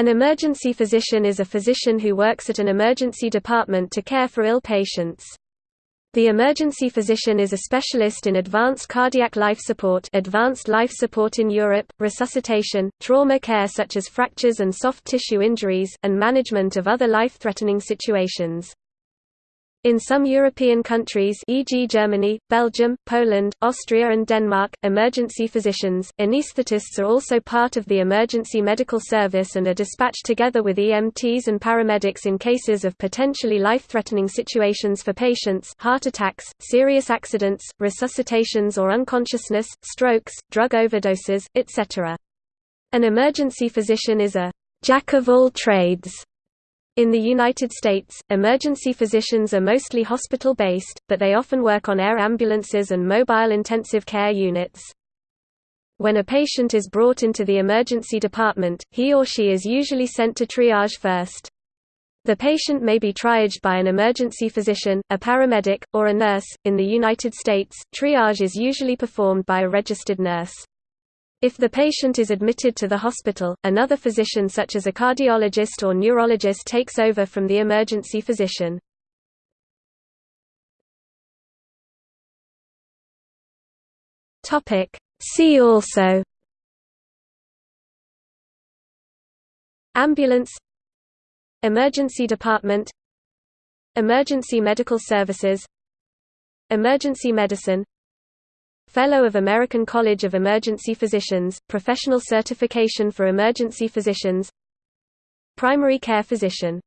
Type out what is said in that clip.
An emergency physician is a physician who works at an emergency department to care for ill patients. The emergency physician is a specialist in advanced cardiac life support advanced life support in Europe, resuscitation, trauma care such as fractures and soft tissue injuries, and management of other life-threatening situations. In some European countries e.g. Germany, Belgium, Poland, Austria and Denmark, emergency physicians, anaesthetists are also part of the emergency medical service and are dispatched together with EMTs and paramedics in cases of potentially life-threatening situations for patients heart attacks, serious accidents, resuscitations or unconsciousness, strokes, drug overdoses, etc. An emergency physician is a «jack of all trades» In the United States, emergency physicians are mostly hospital-based, but they often work on air ambulances and mobile intensive care units. When a patient is brought into the emergency department, he or she is usually sent to triage first. The patient may be triaged by an emergency physician, a paramedic, or a nurse. In the United States, triage is usually performed by a registered nurse. If the patient is admitted to the hospital, another physician such as a cardiologist or neurologist takes over from the emergency physician. See also Ambulance Emergency department Emergency medical services Emergency medicine Fellow of American College of Emergency Physicians, professional certification for emergency physicians. Primary care physician